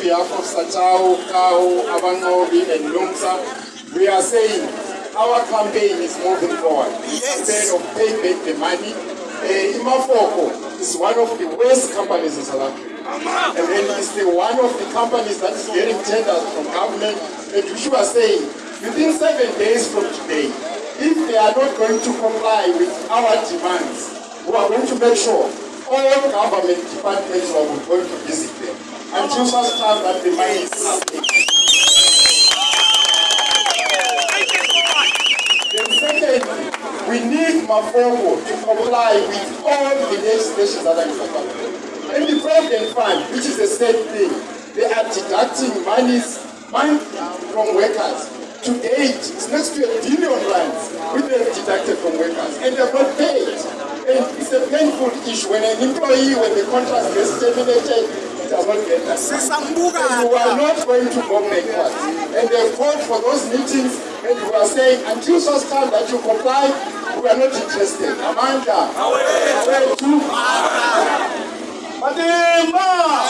behalf of SATAWU, Kao, Abangobi, and Lumsa, we are saying our campaign is moving forward. Instead of paying back the money, uh, Imafoko is one of the worst companies in South Africa. And then it's the one of the companies that is getting tenders from government. And which was saying, within seven days from today, if they are not going to comply with our demands, we are going to make sure all government departments are going to time that the is paid. Then secondly, we need Mafoko to comply with all the legislations that are in Africa. And the Provident Fund, which is the same thing, they are deducting monies from workers. To date, it's next to a billion rands which they have deducted from workers, and they're not paid. And it's a painful issue when an employee, when the contract gets terminated, it does not get that. And we are not going to go backwards. And they called for those meetings, and we are saying, until such time that you comply, we are not interested. Amanda, away to Matimba!